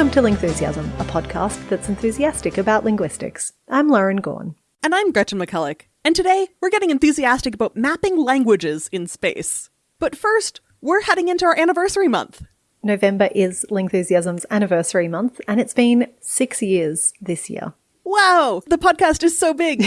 Welcome to Lingthusiasm, a podcast that's enthusiastic about linguistics. I'm Lauren Gawne. And I'm Gretchen McCulloch. And today, we're getting enthusiastic about mapping languages in space. But first, we're heading into our anniversary month. November is Lingthusiasm's anniversary month, and it's been six years this year. Wow, the podcast is so big.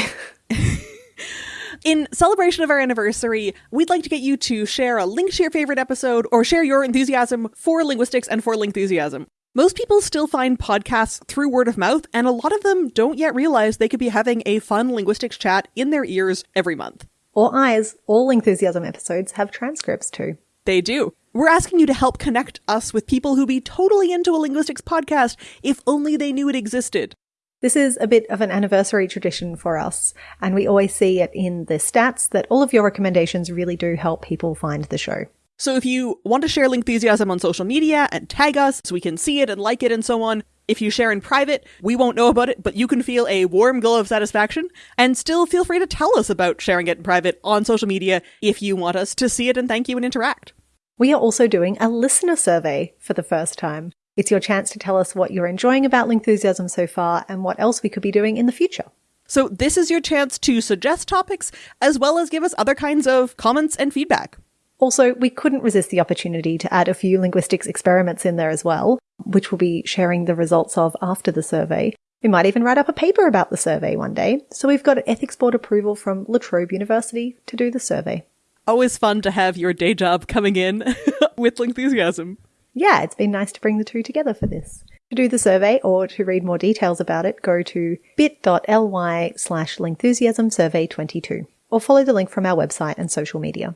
In celebration of our anniversary, we'd like to get you to share a link to your favorite episode or share your enthusiasm for linguistics and for Lingthusiasm. Most people still find podcasts through word of mouth, and a lot of them don't yet realize they could be having a fun linguistics chat in their ears every month. Or eyes, all Lingthusiasm episodes have transcripts too. They do. We're asking you to help connect us with people who'd be totally into a linguistics podcast if only they knew it existed. This is a bit of an anniversary tradition for us, and we always see it in the stats that all of your recommendations really do help people find the show. So if you want to share Lingthusiasm on social media and tag us so we can see it and like it and so on, if you share in private, we won't know about it, but you can feel a warm glow of satisfaction and still feel free to tell us about sharing it in private on social media if you want us to see it and thank you and interact. We are also doing a listener survey for the first time. It's your chance to tell us what you're enjoying about Lingthusiasm so far and what else we could be doing in the future. So this is your chance to suggest topics as well as give us other kinds of comments and feedback. Also, we couldn't resist the opportunity to add a few linguistics experiments in there as well, which we'll be sharing the results of after the survey. We might even write up a paper about the survey one day. So we've got ethics board approval from La Trobe University to do the survey. Always fun to have your day job coming in with enthusiasm. Yeah, it's been nice to bring the two together for this. To do the survey or to read more details about it, go to bit.ly slash lingthusiasmsurvey22 or follow the link from our website and social media.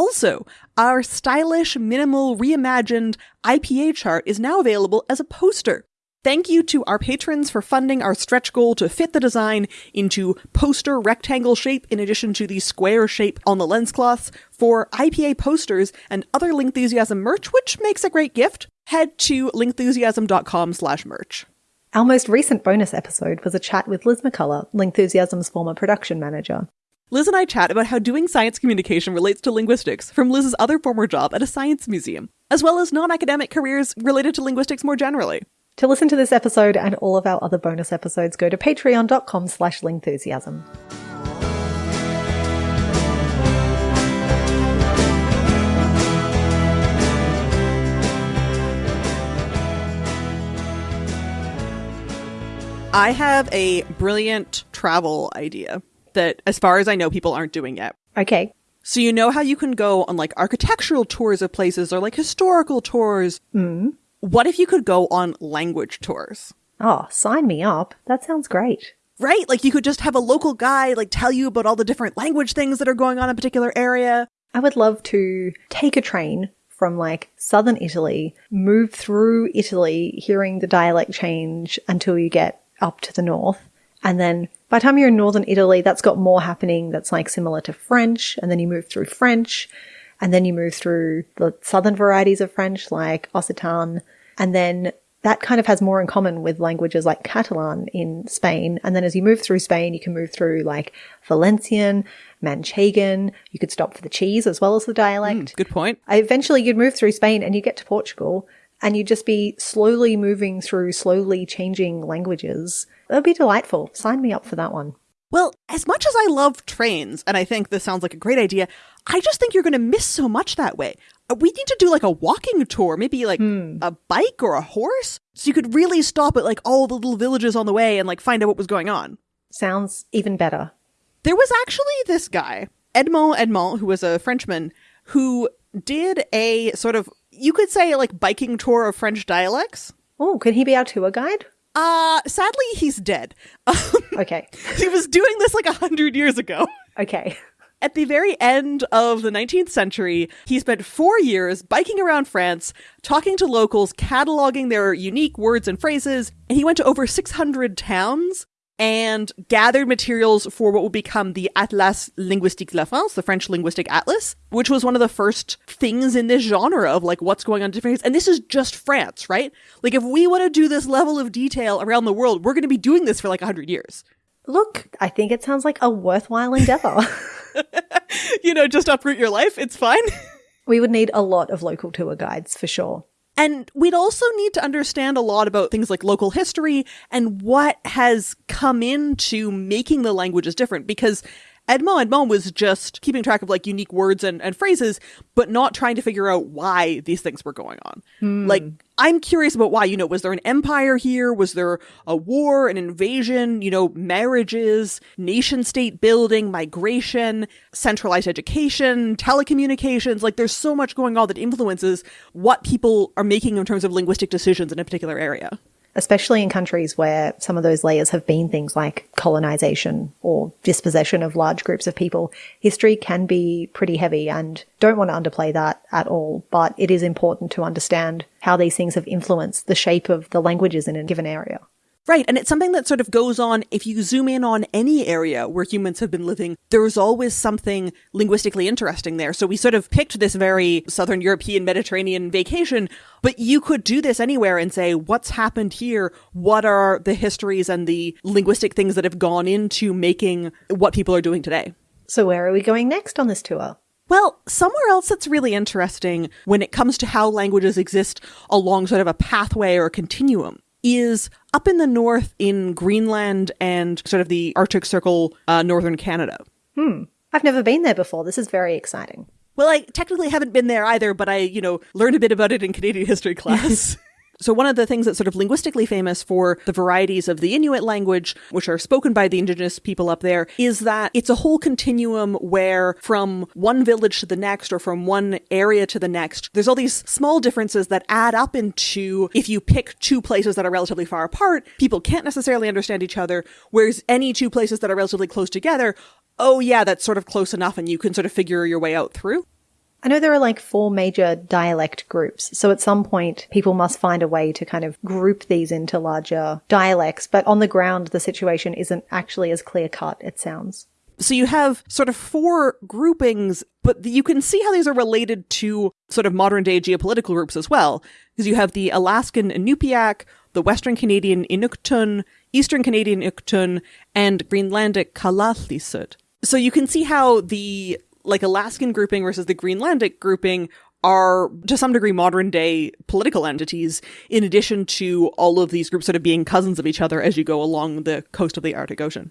Also, our stylish, minimal, reimagined IPA chart is now available as a poster. Thank you to our patrons for funding our stretch goal to fit the design into poster rectangle shape in addition to the square shape on the lens cloths for IPA posters and other Lingthusiasm merch, which makes a great gift. Head to lingthusiasm.com slash merch. Our most recent bonus episode was a chat with Liz McCullough, Lingthusiasm's former production manager. Liz and I chat about how doing science communication relates to linguistics from Liz's other former job at a science museum, as well as non-academic careers related to linguistics more generally. To listen to this episode and all of our other bonus episodes, go to patreon.com slash lingthusiasm. I have a brilliant travel idea that, as far as I know, people aren't doing yet. Okay. So you know how you can go on like architectural tours of places or like historical tours? Mm. What if you could go on language tours? Oh, sign me up. That sounds great. Right? Like you could just have a local guy like tell you about all the different language things that are going on in a particular area. I would love to take a train from like southern Italy, move through Italy, hearing the dialect change until you get up to the north. And then by the time you're in northern Italy, that's got more happening that's like similar to French. And then you move through French. And then you move through the southern varieties of French, like Occitan. And then that kind of has more in common with languages like Catalan in Spain. And then as you move through Spain, you can move through like Valencian, Manchegan. You could stop for the cheese as well as the dialect. Mm, good point. Eventually you'd move through Spain and you get to Portugal and you'd just be slowly moving through slowly changing languages. That would be delightful. Sign me up for that one. Well, as much as I love trains, and I think this sounds like a great idea, I just think you're going to miss so much that way. Uh, we need to do like a walking tour, maybe like Hmm. a bike or a horse, so you could really stop at like all the little villages on the way and like find out what was going on. Sounds even better. There was actually this guy, Edmond Edmont, who was a Frenchman, who did a sort of, you could say like biking tour of French dialects. Oh, could he be our tour guide? Uh, sadly, he's dead. Um, Okay. he was doing this like a hundred years ago. Okay. At the very end of the 19th century, he spent four years biking around France, talking to locals, cataloging their unique words and phrases, and he went to over 600 towns and gathered materials for what would become the Atlas Linguistique de la France, the French linguistic atlas, which was one of the first things in this genre of like what's going on in different. And this is just France, right? Like if we want to do this level of detail around the world, we're going to be doing this for like 100 years. Look, I think it sounds like a worthwhile endeavor. you know, just uproot your life, it's fine. we would need a lot of local tour guides for sure. And we'd also need to understand a lot about things like local history and what has come into making the languages different because Edmond Edmont was just keeping track of like unique words and, and phrases, but not trying to figure out why these things were going on. Hmm. Like, I'm curious about why, you know, was there an empire here? Was there a war, an invasion, you know, marriages, nation state building, migration, centralized education, telecommunications? Like, there's so much going on that influences what people are making in terms of linguistic decisions in a particular area especially in countries where some of those layers have been things like colonization or dispossession of large groups of people, history can be pretty heavy and don't want to underplay that at all. But it is important to understand how these things have influenced the shape of the languages in a given area. Right. And it's something that sort of goes on if you zoom in on any area where humans have been living, there's always something linguistically interesting there. So we sort of picked this very Southern European Mediterranean vacation, but you could do this anywhere and say, what's happened here? What are the histories and the linguistic things that have gone into making what people are doing today? So where are we going next on this tour? Well, somewhere else that's really interesting when it comes to how languages exist along sort of a pathway or a continuum is up in the north in Greenland and sort of the Arctic Circle, uh, northern Canada. Hmm. I've never been there before. This is very exciting. Well, I technically haven't been there either, but I, you know, learned a bit about it in Canadian history class. So one of the things that's sort of linguistically famous for the varieties of the Inuit language, which are spoken by the indigenous people up there, is that it's a whole continuum where from one village to the next or from one area to the next, there's all these small differences that add up into if you pick two places that are relatively far apart, people can't necessarily understand each other, whereas any two places that are relatively close together, oh yeah, that's sort of close enough and you can sort of figure your way out through. I know there are like four major dialect groups. So at some point, people must find a way to kind of group these into larger dialects. But on the ground, the situation isn't actually as clear cut, it sounds. So you have sort of four groupings, but you can see how these are related to sort of modern day geopolitical groups as well. Because you have the Alaskan Inupiaq, the Western Canadian Inuktun, Eastern Canadian Inuktun, and Greenlandic Kalaallisut. So you can see how the like Alaskan grouping versus the Greenlandic grouping are to some degree modern day political entities in addition to all of these groups sort of being cousins of each other as you go along the coast of the Arctic Ocean.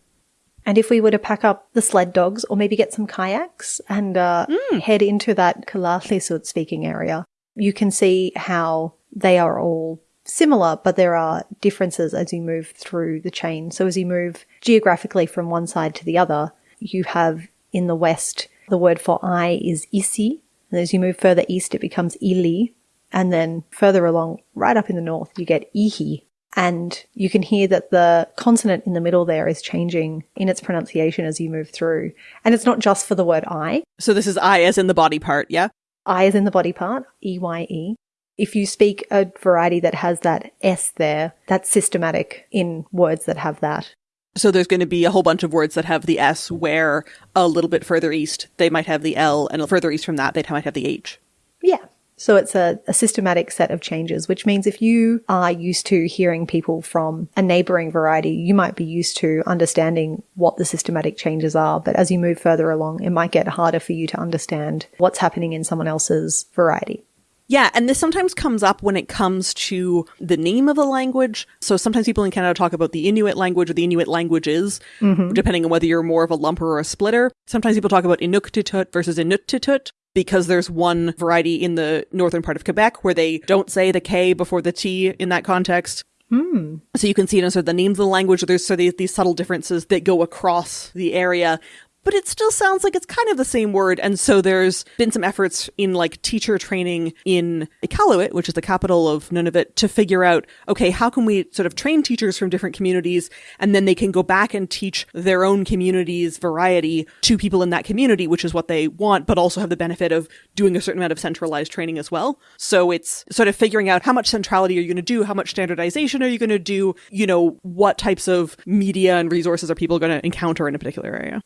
And if we were to pack up the sled dogs or maybe get some kayaks and uh, mm. head into that Kalaallisut speaking area, you can see how they are all similar, but there are differences as you move through the chain. So as you move geographically from one side to the other, you have in the west the word for eye is isi. And as you move further east, it becomes ili. And then further along, right up in the north, you get ihi. And you can hear that the consonant in the middle there is changing in its pronunciation as you move through. And it's not just for the word I. So this is I as in the body part, yeah? I as in the body part, E-Y-E. If you speak a variety that has that S there, that's systematic in words that have that. So there's going to be a whole bunch of words that have the S where a little bit further east they might have the L and further east from that they might have the H. Yeah. So it's a, a, systematic set of changes, which means if you are used to hearing people from a neighboring variety, you might be used to understanding what the systematic changes are. But as you move further along, it might get harder for you to understand what's happening in someone else's variety. Yeah, and this sometimes comes up when it comes to the name of a language. So sometimes people in Canada talk about the Inuit language or the Inuit languages, mm-hmm. depending on whether you're more of a lumper or a splitter. Sometimes people talk about Inuktitut versus Inuttitut because there's one variety in the northern part of Quebec where they don't say the K before the T in that context. Hmm. So you can see in sort of the names of the language, there's sort of these, these subtle differences that go across the area but it still sounds like it's kind of the same word. And so there's been some efforts in like teacher training in Iqaluit, which is the capital of Nunavut, to figure out, okay, how can we sort of train teachers from different communities and then they can go back and teach their own community's variety to people in that community, which is what they want, but also have the benefit of doing a certain amount of centralized training as well. So it's sort of figuring out how much centrality are you going to do? How much standardization are you going to do? You know, what types of media and resources are people going to encounter in a particular area?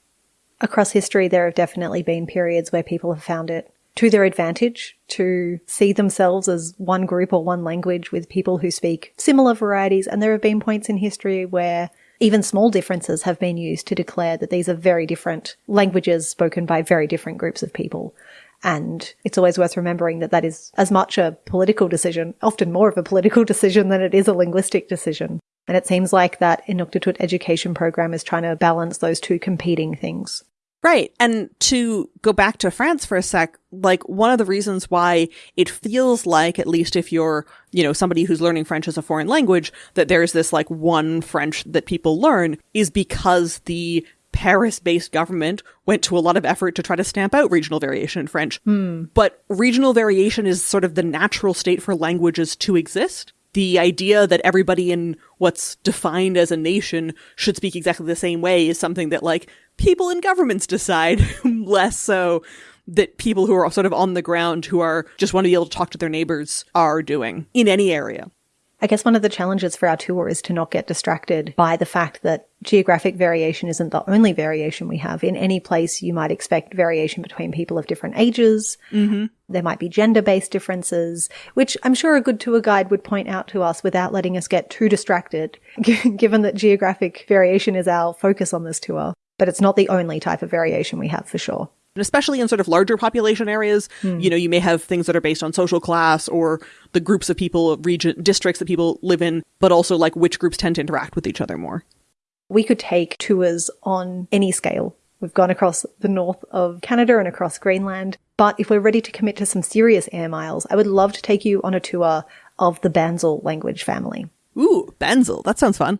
Across history, there have definitely been periods where people have found it to their advantage to see themselves as one group or one language with people who speak similar varieties. And there have been points in history where even small differences have been used to declare that these are very different languages spoken by very different groups of people. And it's always worth remembering that that is as much a political decision, often more of a political decision than it is a linguistic decision. And it seems like that Inuktitut education program is trying to balance those two competing things. Right. And to go back to France for a sec, like one of the reasons why it feels like, at least if you're, you know, somebody who's learning French as a foreign language, that there's this like one French that people learn is because the Paris based government went to a lot of effort to try to stamp out regional variation in French. Hmm. But regional variation is sort of the natural state for languages to exist. The idea that everybody in what's defined as a nation should speak exactly the same way is something that, like, people in governments decide, less so that people who are sort of on the ground who are just want to be able to talk to their neighbors are doing in any area. I guess one of the challenges for our tour is to not get distracted by the fact that geographic variation isn't the only variation we have. In any place, you might expect variation between people of different ages. Mm-hmm. There might be gender based differences, which I'm sure a good tour guide would point out to us without letting us get too distracted, given that geographic variation is our focus on this tour. But it's not the only type of variation we have for sure. And especially in sort of larger population areas, hmm. you know, you may have things that are based on social class or the groups of people, region, districts that people live in, but also like which groups tend to interact with each other more. We could take tours on any scale. We've gone across the north of Canada and across Greenland. But if we're ready to commit to some serious air miles, I would love to take you on a tour of the BANZSL language family. Ooh, BANZSL. That sounds fun.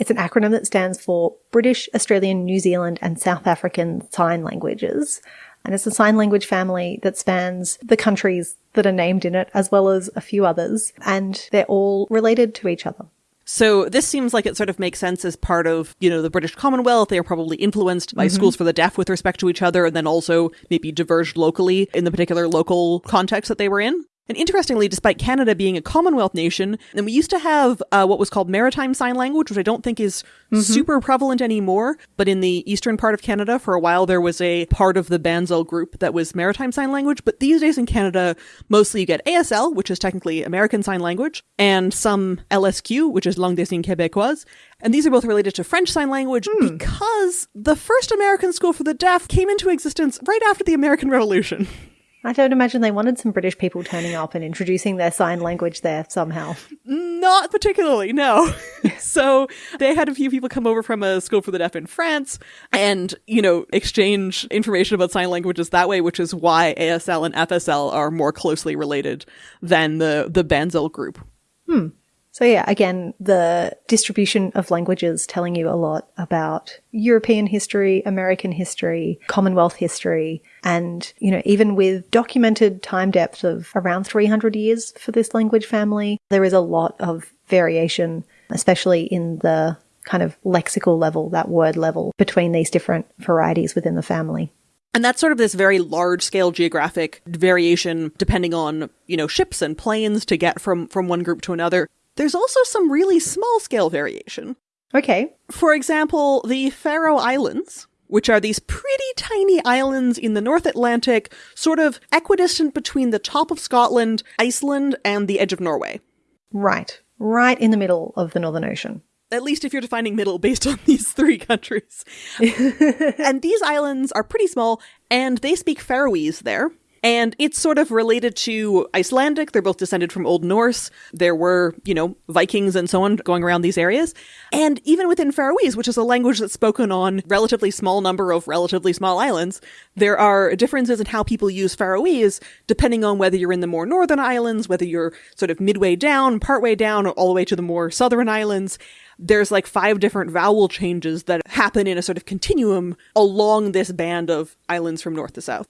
It's an acronym that stands for British, Australian, New Zealand, and South African Sign Languages. And it's a sign language family that spans the countries that are named in it, as well as a few others. And they're all related to each other. So this seems like it sort of makes sense as part of, you know, the British Commonwealth. They are probably influenced by mm-hmm. schools for the deaf with respect to each other and then also maybe diverged locally in the particular local context that they were in. And interestingly, despite Canada being a Commonwealth nation, and we used to have uh, what was called Maritime Sign Language, which I don't think is super prevalent anymore. But in the eastern part of Canada, for a while, there was a part of the BANZSL group that was Maritime Sign Language. But these days in Canada, mostly you get ASL, which is technically American Sign Language, and some LSQ, which is Langue des Signes Québécoise. And these are both related to French Sign Language because the first American school for the deaf came into existence right after the American Revolution. I don't imagine they wanted some British people turning up and introducing their sign language there somehow. Not particularly, no. so they had a few people come over from a school for the deaf in France and, you know, exchange information about sign languages that way, which is why ASL and FSL are more closely related than the, the BANZSL group. Hmm. So yeah, again, the distribution of languages telling you a lot about European history, American history, Commonwealth history, and, you know, even with documented time depth of around 300 years for this language family, there is a lot of variation, especially in the kind of lexical level, that word level between these different varieties within the family. And that's sort of this very large scale geographic variation depending on, you know, ships and planes to get from, from one group to another. There's also some really small scale variation. Okay. For example, the Faroe Islands, which are these pretty tiny islands in the North Atlantic, sort of equidistant between the top of Scotland, Iceland, and the edge of Norway. Right. Right in the middle of the Northern Ocean. At least if you're defining middle based on these three countries. and these islands are pretty small, and they speak Faroese there. And it's sort of related to Icelandic. They're both descended from Old Norse. There were, you know, Vikings and so on going around these areas. And even within Faroese, which is a language that's spoken on relatively small number of relatively small islands, there are differences in how people use Faroese depending on whether you're in the more northern islands, whether you're sort of midway down, partway down, or all the way to the more southern islands there's like five different vowel changes that happen in a sort of continuum along this band of islands from north to south.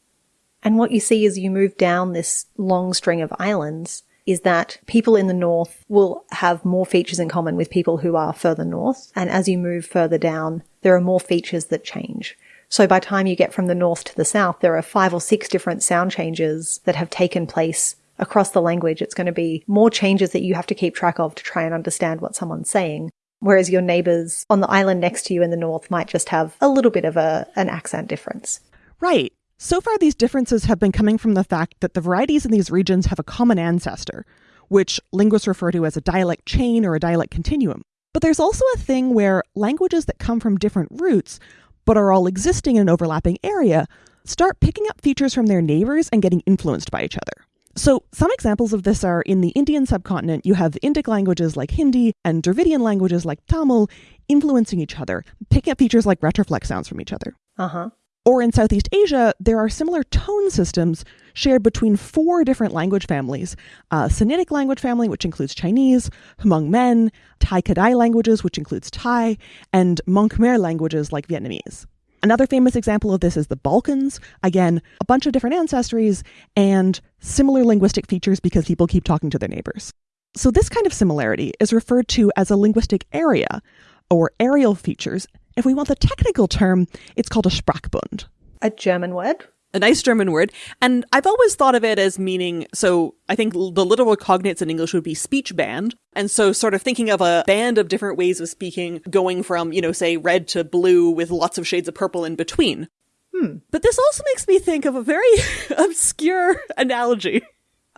And what you see as you move down this long string of islands is that people in the north will have more features in common with people who are further north. And as you move further down, there are more features that change. So by time you get from the north to the south, there are five or six different sound changes that have taken place across the language. It's going to be more changes that you have to keep track of to try and understand what someone's saying. Whereas your neighbors on the island next to you in the north might just have a little bit of a, an accent difference. Right. So far, these differences have been coming from the fact that the varieties in these regions have a common ancestor, which linguists refer to as a dialect chain or a dialect continuum. But there's also a thing where languages that come from different roots, but are all existing in an overlapping area, start picking up features from their neighbors and getting influenced by each other. So, some examples of this are in the Indian subcontinent, you have Indic languages like Hindi and Dravidian languages like Tamil influencing each other, picking up features like retroflex sounds from each other. Uh huh. Or in Southeast Asia, there are similar tone systems shared between four different language families uh, a Sinitic language family, which includes Chinese, Hmong Mien, Tai Kadai languages, which includes Thai, and Mon Khmer languages like Vietnamese. Another famous example of this is the Balkans. Again, a bunch of different ancestries and similar linguistic features because people keep talking to their neighbors. So, this kind of similarity is referred to as a linguistic area or areal features. If we want the technical term, it's called a Sprachbund. A German word? a nice German word. And I've always thought of it as meaning, so I think the literal cognates in English would be speech band. And so sort of thinking of a band of different ways of speaking going from, you know, say red to blue with lots of shades of purple in between. Hmm. But this also makes me think of a very obscure analogy.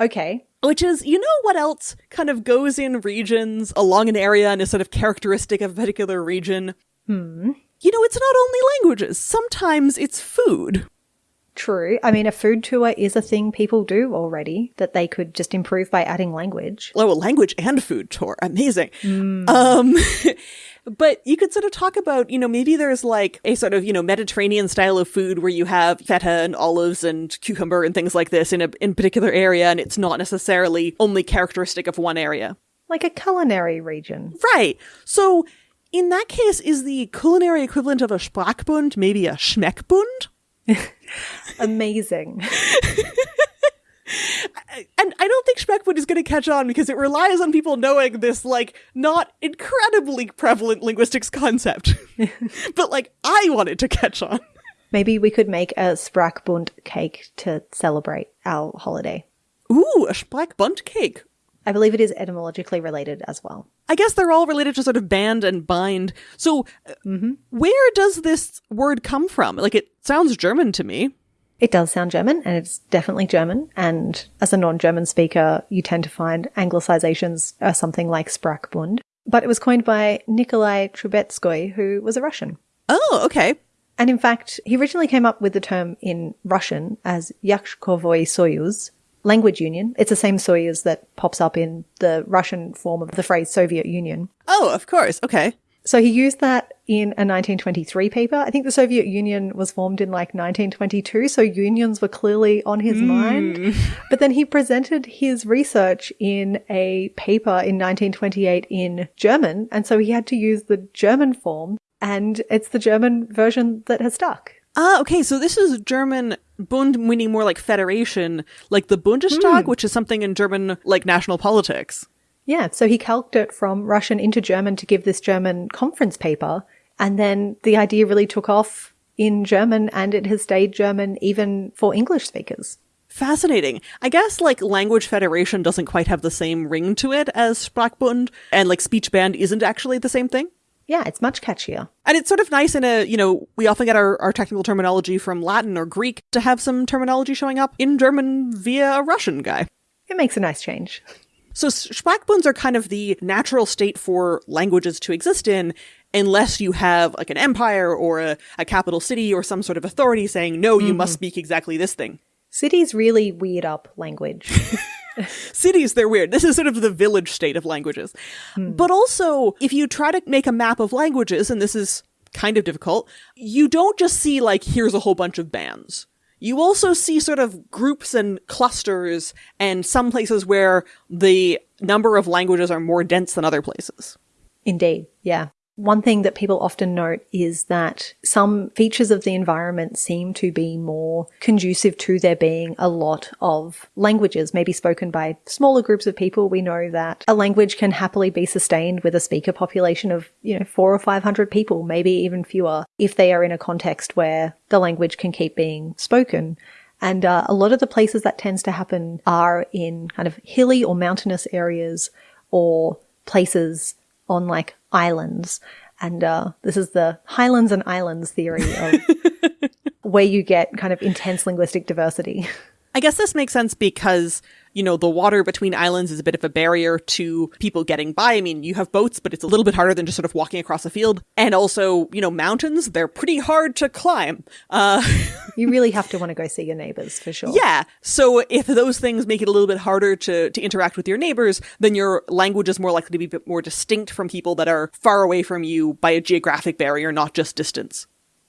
Okay. Which is, you know what else kind of goes in regions along an area and is sort of characteristic of a particular region? Hmm. You know, it's not only languages. Sometimes it's food. True. I mean, a food tour is a thing people do already that they could just improve by adding language. Oh, a language and food tour. Amazing. Um, but you could sort of talk about, you know, maybe there's like a sort of, you know, Mediterranean style of food where you have feta and olives and cucumber and things like this in a in particular area, and it's not necessarily only characteristic of one area. Like a culinary region. Right. So in that case, is the culinary equivalent of a Sprachbund maybe a Schmeckbund? Amazing. and I don't think Schmeckbund is going to catch on because it relies on people knowing this, like, not incredibly prevalent linguistics concept. but, like, I wanted to catch on. Maybe we could make a Sprachbund cake to celebrate our holiday. Ooh, a Sprachbund cake. I believe it is etymologically related as well. I guess they're all related to sort of band and bind. So, Mm-hmm. where does this word come from? Like, it sounds German to me. It does sound German, and it's definitely German. And as a non-German speaker, you tend to find anglicizations are something like Sprachbund. But it was coined by Nikolai Trubetskoy, who was a Russian. Oh, okay. And in fact, he originally came up with the term in Russian as Yazykovoy Soyuz, language union. It's the same Soyuz that pops up in the Russian form of the phrase Soviet Union. Oh, of course. Okay. So he used that in a 1923 paper. I think the Soviet Union was formed in like 1922, so unions were clearly on his hmm. mind. But then he presented his research in a paper in 1928 in German, and so he had to use the German form, and it's the German version that has stuck. Ah, okay. So this is German Bund meaning more like federation, like the Bundestag, which is something in German like national politics. Yeah, so he calqued it from Russian into German to give this German conference paper, and then the idea really took off in German, and it has stayed German even for English speakers. Fascinating. I guess like language federation doesn't quite have the same ring to it as Sprachbund, and like speech band isn't actually the same thing. Yeah, it's much catchier. And it's sort of nice in a, you know, we often get our, our technical terminology from Latin or Greek to have some terminology showing up in German via a Russian guy. It makes a nice change. So Sprachbunds are kind of the natural state for languages to exist in unless you have like an empire or a, a capital city or some sort of authority saying, no, you must mm-hmm. speak exactly this thing. Cities really weird up language. Cities, they're weird. This is sort of the village state of languages. Hmm. But also, if you try to make a map of languages, and this is kind of difficult, you don't just see like, here's a whole bunch of bands. You also see sort of groups and clusters and some places where the number of languages are more dense than other places. Indeed, yeah. One thing that people often note is that some features of the environment seem to be more conducive to there being a lot of languages, maybe spoken by smaller groups of people. We know that a language can happily be sustained with a speaker population of, you know, four or five hundred people, maybe even fewer, if they are in a context where the language can keep being spoken. And uh, a lot of the places that tends to happen are in kind of hilly or mountainous areas or places on like islands. And uh, this is the highlands and islands theory of where you get kind of intense linguistic diversity. I guess this makes sense because you know, the water between islands is a bit of a barrier to people getting by. I mean, you have boats, but it's a little bit harder than just sort of walking across a field. And also, you know, mountains, they're pretty hard to climb. Uh, you really have to want to go see your neighbors for sure. Yeah. So if those things make it a little bit harder to, to interact with your neighbors, then your language is more likely to be a bit more distinct from people that are far away from you by a geographic barrier, not just distance.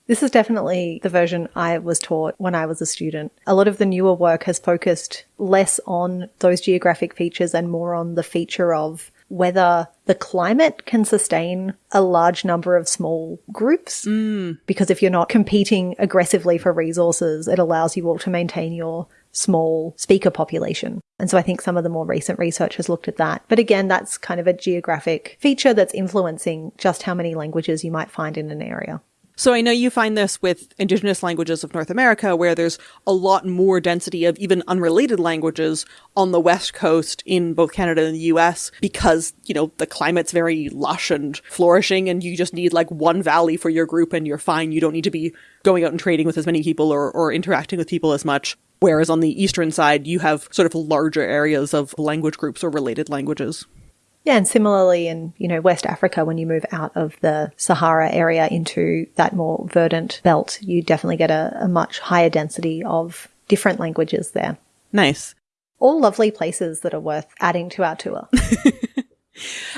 This is definitely the version I was taught when I was a student. A lot of the newer work has focused less on those geographic features and more on the feature of whether the climate can sustain a large number of small groups. Mm. Because if you're not competing aggressively for resources, it allows you all to maintain your small speaker population. And so I think some of the more recent research has looked at that. But again, that's kind of a geographic feature that's influencing just how many languages you might find in an area. So I know you find this with indigenous languages of North America, where there's a lot more density of even unrelated languages on the West Coast in both Canada and the US because, you know, the climate's very lush and flourishing and you just need like one valley for your group and you're fine. You don't need to be going out and trading with as many people or, or interacting with people as much. Whereas on the eastern side, you have sort of larger areas of language groups or related languages. Yeah, and similarly in, you know, West Africa, when you move out of the Sahara area into that more verdant belt, you definitely get a, a much higher density of different languages there. Nice. All lovely places that are worth adding to our tour.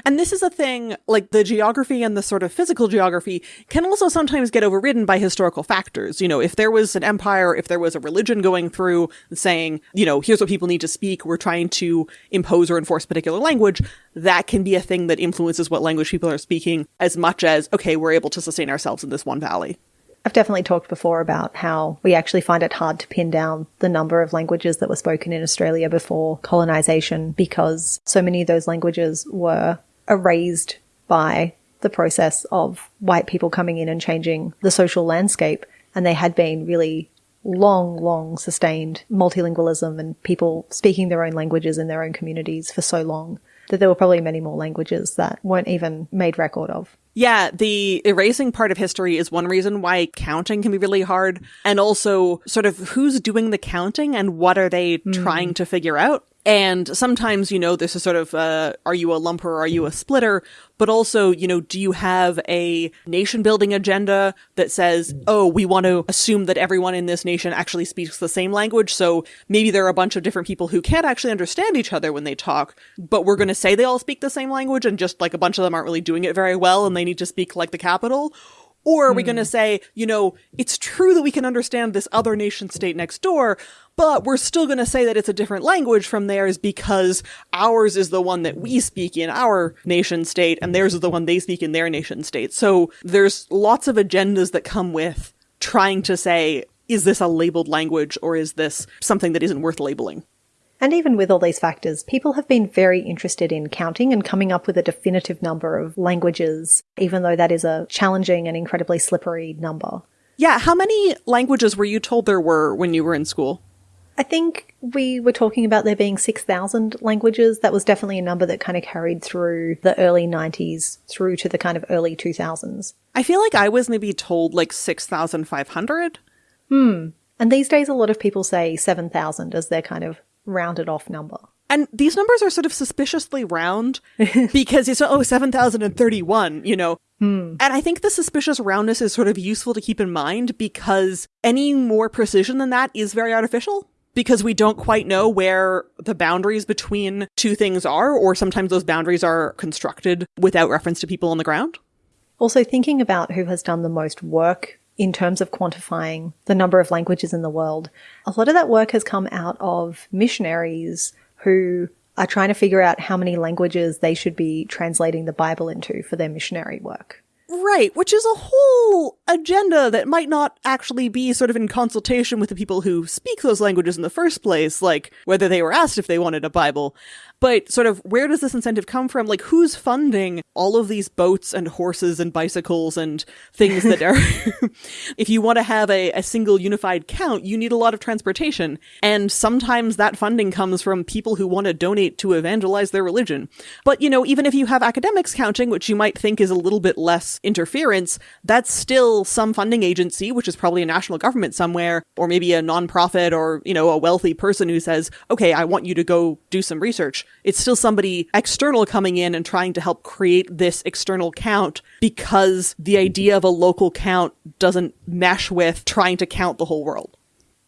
And this is a thing, like the geography and the sort of physical geography can also sometimes get overridden by historical factors. You know, if there was an empire, if there was a religion going through saying, you know, here's what people need to speak, we're trying to impose or enforce particular language, that can be a thing that influences what language people are speaking as much as, okay, we're able to sustain ourselves in this one valley. I've definitely talked before about how we actually find it hard to pin down the number of languages that were spoken in Australia before colonisation because so many of those languages were erased by the process of white people coming in and changing the social landscape. And they had been really long, long sustained multilingualism and people speaking their own languages in their own communities for so long that there were probably many more languages that weren't even made record of. Yeah, the erasing part of history is one reason why counting can be really hard. And also, sort of who's doing the counting and what are they mm. trying to figure out? And sometimes, you know, this is sort of, uh, are you a lumper? Or are you a splitter? But also, you know, do you have a nation building agenda that says, oh, we want to assume that everyone in this nation actually speaks the same language. So maybe there are a bunch of different people who can't actually understand each other when they talk, but we're going to say they all speak the same language and just like a bunch of them aren't really doing it very well and they need to speak like the capital. Or are we going to hmm. say, you know, it's true that we can understand this other nation state next door, but we're still going to say that it's a different language from theirs because ours is the one that we speak in our nation state and theirs is the one they speak in their nation state. So there's lots of agendas that come with trying to say, is this a labeled language or is this something that isn't worth labeling? And even with all these factors, people have been very interested in counting and coming up with a definitive number of languages, even though that is a challenging and incredibly slippery number. Yeah, how many languages were you told there were when you were in school? I think we were talking about there being 6,000 languages. That was definitely a number that kind of carried through the early 90s through to the kind of early 2000s. I feel like I was maybe told like 6,500. Hmm. And these days, a lot of people say 7,000 as their kind of rounded off number. And these numbers are sort of suspiciously round because it's, oh, 7,031, you know. Hmm. And I think the suspicious roundness is sort of useful to keep in mind because any more precision than that is very artificial because we don't quite know where the boundaries between two things are, or sometimes those boundaries are constructed without reference to people on the ground. Also, thinking about who has done the most work in terms of quantifying the number of languages in the world. A lot of that work has come out of missionaries who are trying to figure out how many languages they should be translating the Bible into for their missionary work. Right, which is a whole agenda that might not actually be sort of in consultation with the people who speak those languages in the first place, like whether they were asked if they wanted a Bible. But sort of where does this incentive come from? Like who's funding all of these boats and horses and bicycles and things that are if you want to have a, a single unified count, you need a lot of transportation. And sometimes that funding comes from people who want to donate to evangelize their religion. But you know, even if you have academics counting, which you might think is a little bit less interference, that's still some funding agency, which is probably a national government somewhere, or maybe a nonprofit or, you know, a wealthy person who says, okay, I want you to go do some research. It's still somebody external coming in and trying to help create this external count because the idea of a local count doesn't mesh with trying to count the whole world.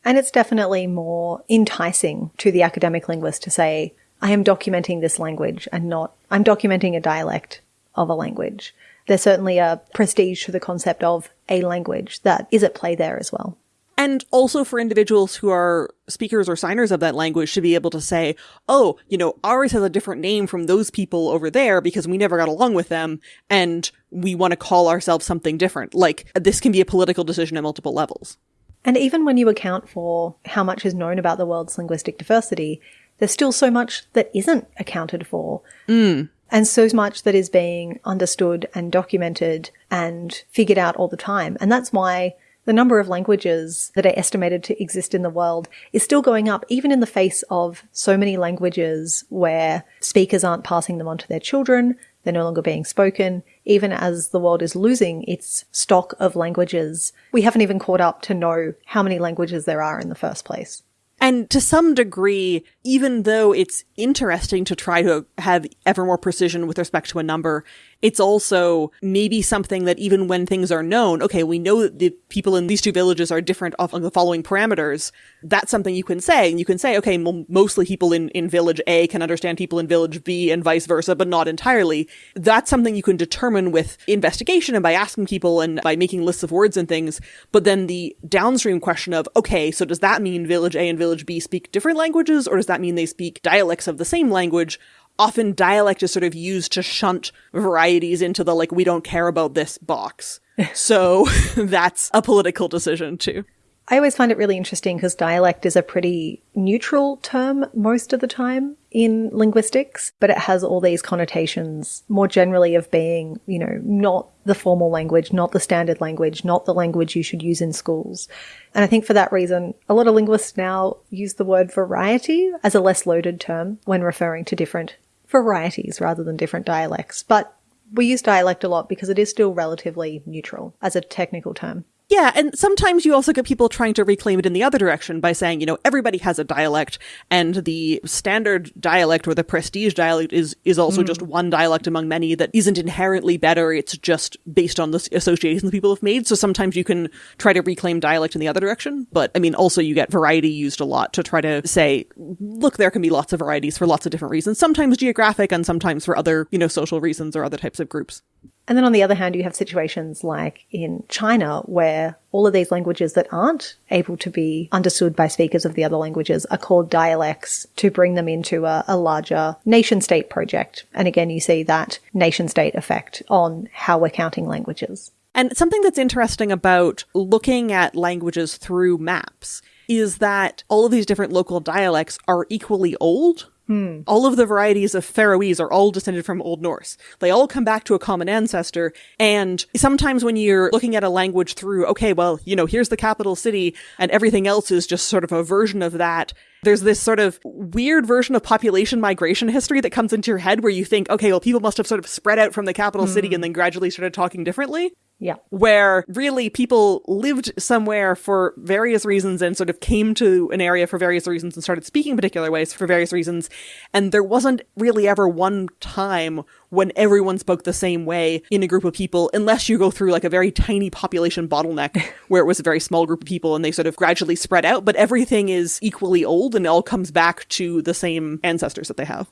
And it's definitely more enticing to the academic linguist to say, I am documenting this language and not, I'm documenting a dialect of a language. There's certainly a prestige to the concept of a language that is at play there as well. And also for individuals who are speakers or signers of that language to be able to say, oh, you know, ours has a different name from those people over there because we never got along with them and we want to call ourselves something different. Like, this can be a political decision at multiple levels. And even when you account for how much is known about the world's linguistic diversity, there's still so much that isn't accounted for. Mm. And so much that is being understood and documented and figured out all the time. And that's why the number of languages that are estimated to exist in the world is still going up, even in the face of so many languages where speakers aren't passing them on to their children, they're no longer being spoken. Even as the world is losing its stock of languages, we haven't even caught up to know how many languages there are in the first place. And to some degree, even though it's interesting to try to have ever more precision with respect to a number, it's also maybe something that even when things are known, okay, we know that the people in these two villages are different off of the following parameters. That's something you can say. And you can say, okay, mostly people in, in village A can understand people in village B and vice versa, but not entirely. That's something you can determine with investigation and by asking people and by making lists of words and things. But then the downstream question of, okay, so does that mean village A and village B speak different languages or does that mean they speak dialects of the same language? Often dialect is sort of used to shunt varieties into the like we don't care about this box. so that's a political decision too. I always find it really interesting because dialect is a pretty neutral term most of the time in linguistics, but it has all these connotations more generally of being, you know, not the formal language, not the standard language, not the language you should use in schools. And I think for that reason, a lot of linguists now use the word variety as a less loaded term when referring to different varieties rather than different dialects. But we use dialect a lot because it is still relatively neutral as a technical term. Yeah, and sometimes you also get people trying to reclaim it in the other direction by saying, you know, everybody has a dialect, and the standard dialect or the prestige dialect is is also mm. just one dialect among many that isn't inherently better. It's just based on the associations people have made. So sometimes you can try to reclaim dialect in the other direction, but I mean, also you get variety used a lot to try to say, look, there can be lots of varieties for lots of different reasons, sometimes geographic and sometimes for other, you know, social reasons or other types of groups. And then on the other hand, you have situations like in China where all of these languages that aren't able to be understood by speakers of the other languages are called dialects to bring them into a, a larger nation state project. And again, you see that nation state effect on how we're counting languages. And something that's interesting about looking at languages through maps is that all of these different local dialects are equally old Hmm. All of the varieties of Faroese are all descended from Old Norse. They all come back to a common ancestor. And sometimes when you're looking at a language through, okay, well, you know, here's the capital city and everything else is just sort of a version of that. There's this sort of weird version of population migration history that comes into your head where you think, okay, well, people must have sort of spread out from the capital hmm. city and then gradually started talking differently. Yeah. Where really people lived somewhere for various reasons and sort of came to an area for various reasons and started speaking particular ways for various reasons. And there wasn't really ever one time when everyone spoke the same way in a group of people, unless you go through like a very tiny population bottleneck where it was a very small group of people and they sort of gradually spread out. But everything is equally old and it all comes back to the same ancestors that they have.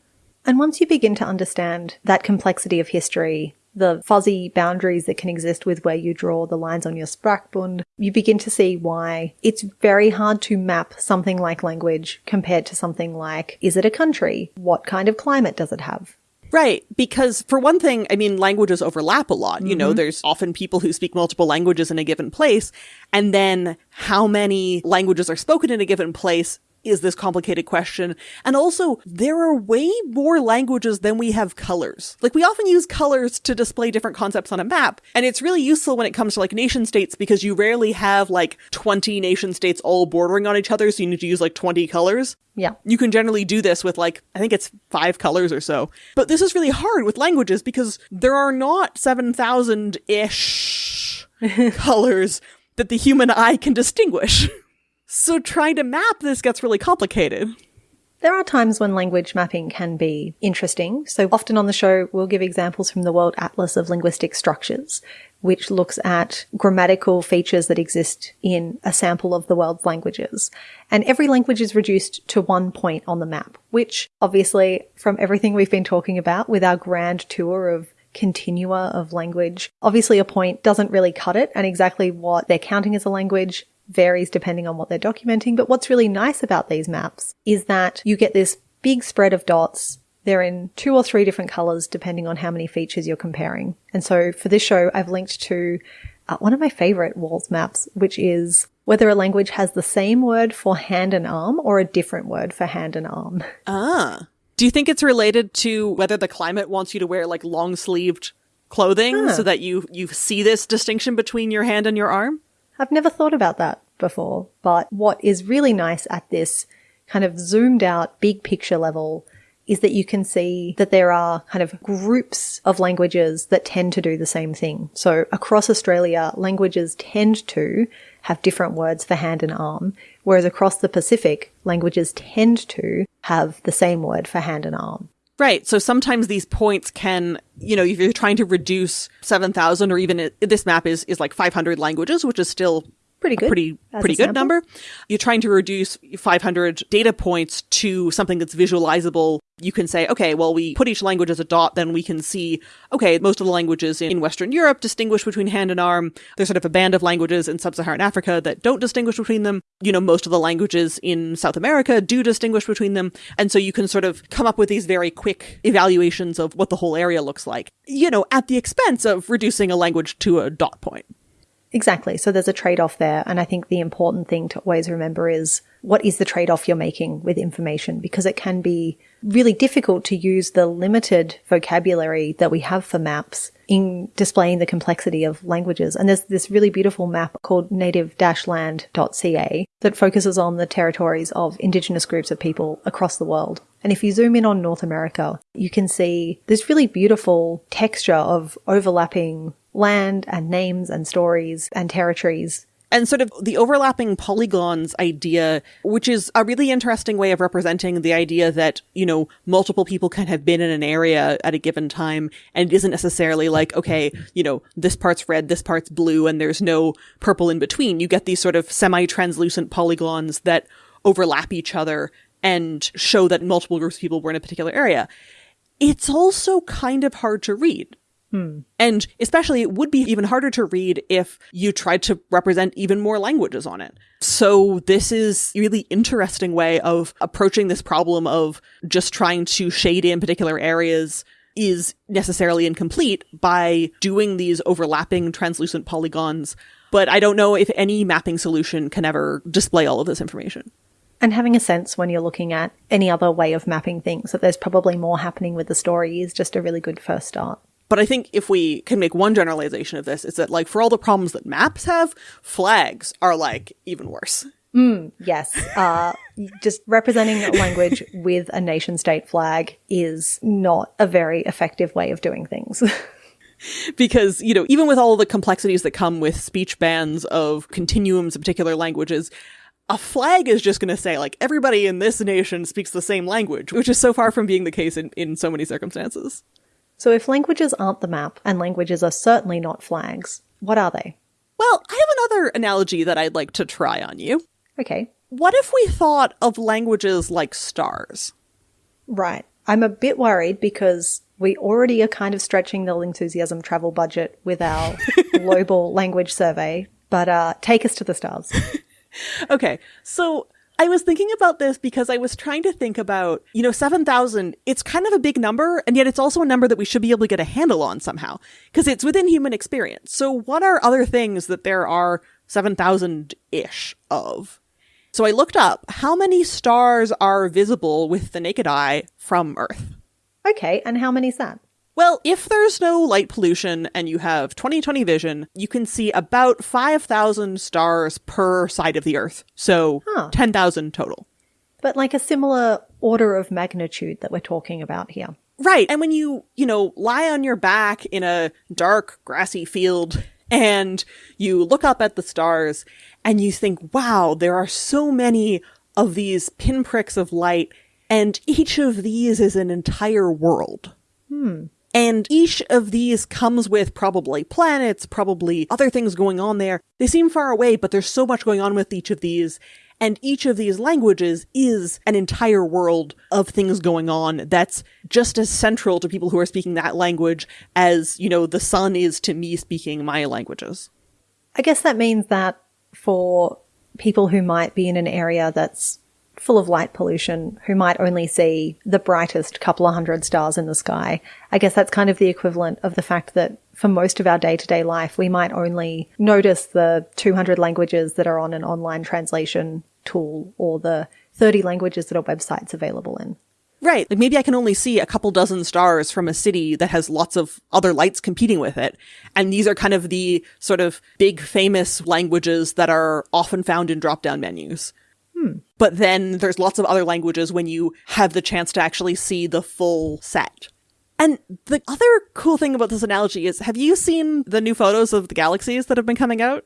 And once you begin to understand that complexity of history, the fuzzy boundaries that can exist with where you draw the lines on your Sprachbund, you begin to see why it's very hard to map something like language compared to something like, is it a country? What kind of climate does it have? Right. Because for one thing, I mean, languages overlap a lot. Mm-hmm. You know, mm-hmm. there's often people who speak multiple languages in a given place. And then how many languages are spoken in a given place is this complicated question. And also, there are way more languages than we have colors. Like, we often use colors to display different concepts on a map, and it's really useful when it comes to like nation states because you rarely have like 20 nation states all bordering on each other, so you need to use like 20 colors. Yeah. You can generally do this with like, I think it's five colors or so. But this is really hard with languages because there are not 7,000 ish colors that the human eye can distinguish. So trying to map this gets really complicated. There are times when language mapping can be interesting. So often on the show, we'll give examples from the World Atlas of Linguistic Structures, which looks at grammatical features that exist in a sample of the world's languages. And every language is reduced to one point on the map, which obviously from everything we've been talking about with our grand tour of continua of language, obviously a point doesn't really cut it and exactly what they're counting as a language varies depending on what they're documenting. But what's really nice about these maps is that you get this big spread of dots. They're in two or three different colors depending on how many features you're comparing. And so for this show, I've linked to uh, one of my favorite WALS maps, which is whether a language has the same word for hand and arm or a different word for hand and arm. Ah. Do you think it's related to whether the climate wants you to wear like long sleeved clothing Huh. so that you you see this distinction between your hand and your arm? I've never thought about that before, but what is really nice at this kind of zoomed out big picture level is that you can see that there are kind of groups of languages that tend to do the same thing. So across Australia, languages tend to have different words for hand and arm, whereas across the Pacific, languages tend to have the same word for hand and arm. Right. So sometimes these points can, you know, if you're trying to reduce 7,000 or even it, this map is, is like 500 languages, which is still Pretty good. pretty, as a pretty good sample. number. You're trying to reduce 500 data points to something that's visualizable. You can say, okay, well, we put each language as a dot, then we can see, okay, most of the languages in Western Europe distinguish between hand and arm. There's sort of a band of languages in sub-Saharan Africa that don't distinguish between them. You know, most of the languages in South America do distinguish between them. And so you can sort of come up with these very quick evaluations of what the whole area looks like, you know, at the expense of reducing a language to a dot point. Exactly. So there's a trade off there. And I think the important thing to always remember is what is the trade off you're making with information? Because it can be really difficult to use the limited vocabulary that we have for maps in displaying the complexity of languages. And there's this really beautiful map called native-land.ca that focuses on the territories of indigenous groups of people across the world. And if you zoom in on North America, you can see this really beautiful texture of overlapping land and names and stories and territories. and sort of the overlapping polygons idea, which is a really interesting way of representing the idea that, you know, multiple people can have been in an area at a given time. And it isn't necessarily like, okay, you know, this part's red, this part's blue, and there's no purple in between. You get these sort of semi-translucent polygons that overlap each other and show that multiple groups of people were in a particular area. It's also kind of hard to read. Hmm. And especially, it would be even harder to read if you tried to represent even more languages on it. So this is a really interesting way of approaching this problem of just trying to shade in particular areas is necessarily incomplete by doing these overlapping translucent polygons. But I don't know if any mapping solution can ever display all of this information. And having a sense when you're looking at any other way of mapping things that there's probably more happening with the story is just a really good first start. But I think if we can make one generalization of this, is that like for all the problems that maps have, flags are like even worse. Yes. Uh, just representing a language with a nation state flag is not a very effective way of doing things. because you know even with all the complexities that come with speech bands of continuums of particular languages a flag is just going to say like everybody in this nation speaks the same language which is so far from being the case in, in so many circumstances so if languages aren't the map and languages are certainly not flags, what are they? well i have another analogy that i'd like to try on you Okay. what if we thought of languages like stars Right. I'm a bit worried because we already are kind of stretching the enthusiasm travel budget with our global language survey, but uh, take us to the stars. Okay, so I was thinking about this because I was trying to think about, you know, 7,000, it's kind of a big number, and yet it's also a number that we should be able to get a handle on somehow, because it's within human experience. So what are other things that there are 7,000-ish of? So I looked up how many stars are visible with the naked eye from Earth. Okay, and how many's that? Well, if there's no light pollution and you have 20/20 vision, you can see about 5,000 stars per side of the Earth. So Huh. 10,000 total. But like a similar order of magnitude that we're talking about here. Right. And when you, you know, lie on your back in a dark, grassy field And you look up at the stars and you think, wow, there are so many of these pinpricks of light, and each of these is an entire world. Hmm. And each of these comes with probably planets, probably other things going on there. They seem far away, but there's so much going on with each of these. And each of these languages is an entire world of things going on that's just as central to people who are speaking that language as, you know, the sun is to me speaking my languages. I guess that means that for people who might be in an area that's full of light pollution, who might only see the brightest couple of hundred stars in the sky, I guess that's kind of the equivalent of the fact that for most of our day to day life, we might only notice the 200 languages that are on an online translation tool or the 30 languages that a website's available in. Right. Like maybe I can only see a couple dozen stars from a city that has lots of other lights competing with it. And these are kind of the sort of big famous languages that are often found in drop down menus. Hmm. But then there's lots of other languages when you have the chance to actually see the full set. And the other cool thing about this analogy is have you seen the new photos of the galaxies that have been coming out?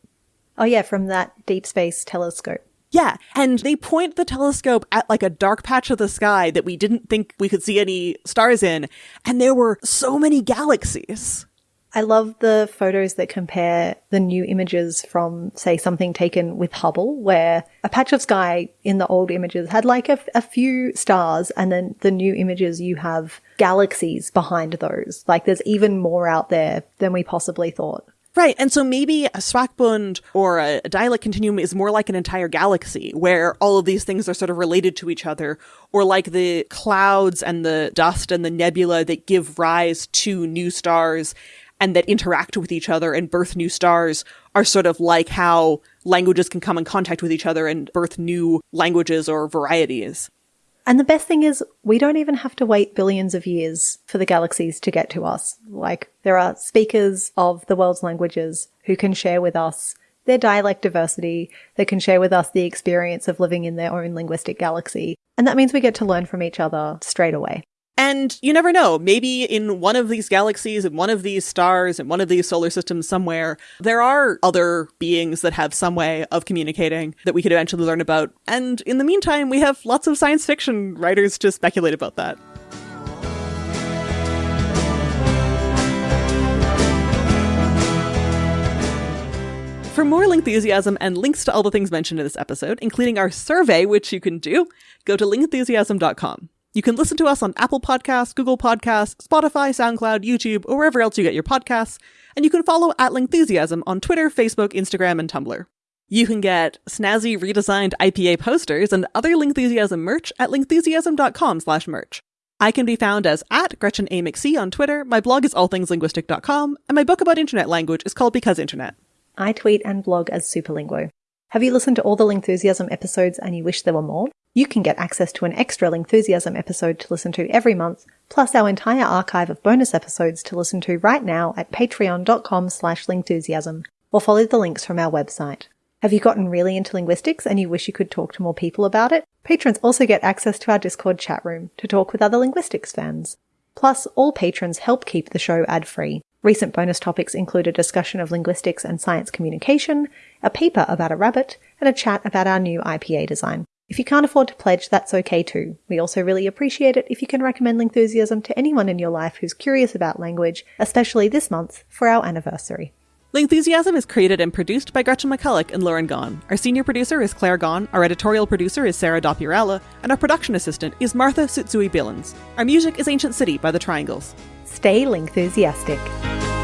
Oh, yeah, from that deep space telescope. Yeah, and they point the telescope at like a dark patch of the sky that we didn't think we could see any stars in, and there were so many galaxies. I love the photos that compare the new images from, say, something taken with Hubble, where a patch of sky in the old images had like a, a few stars, and then the new images you have galaxies behind those. Like there's even more out there than we possibly thought. Right, and so maybe a Sprachbund or a, a dialect continuum is more like an entire galaxy where all of these things are sort of related to each other, or like the clouds and the dust and the nebula that give rise to new stars and that interact with each other and birth new stars are sort of like how languages can come in contact with each other and birth new languages or varieties. And the best thing is, we don't even have to wait billions of years for the galaxies to get to us. Like, there are speakers of the world's languages who can share with us their dialect diversity, they can share with us the experience of living in their own linguistic galaxy. And that means we get to learn from each other straight away. And you never know, maybe in one of these galaxies, in one of these stars, in one of these solar systems somewhere, there are other beings that have some way of communicating that we could eventually learn about. And in the meantime, we have lots of science fiction writers to speculate about that. For more Lingthusiasm and links to all the things mentioned in this episode, including our survey, which you can do, go to lingthusiasm.com. You can listen to us on Apple Podcasts, Google Podcasts, Spotify, SoundCloud, YouTube, or wherever else you get your podcasts, and you can follow at Lingthusiasm on Twitter, Facebook, Instagram, and Tumblr. You can get snazzy redesigned IPA posters and other Lingthusiasm merch at lingthusiasm.com slash merch. I can be found as at Gretchen A. McC on Twitter, my blog is allthingslinguistic.com, and my book about internet language is called Because Internet. I tweet and blog as Superlinguo. Have you listened to all the Lingthusiasm episodes and you wish there were more? You can get access to an extra Lingthusiasm episode to listen to every month, plus our entire archive of bonus episodes to listen to right now at patreon.com slash lingthusiasm, or follow the links from our website. Have you gotten really into linguistics and you wish you could talk to more people about it? Patrons also get access to our Discord chat room to talk with other linguistics fans. Plus, all patrons help keep the show ad-free. Recent bonus topics include a discussion of linguistics and science communication, a paper about a rabbit, and a chat about our new IPA design. If you can't afford to pledge, that's okay too. We also really appreciate it if you can recommend Lingthusiasm to anyone in your life who's curious about language, especially this month for our anniversary. Lingthusiasm is created and produced by Gretchen McCulloch and Lauren Gawne. Our senior producer is Claire Gawne, our editorial producer is Sarah Dopierala, and our production assistant is Martha Tsutsui Billins. Our music is Ancient City by The Triangles. Stay Lingthusiastic.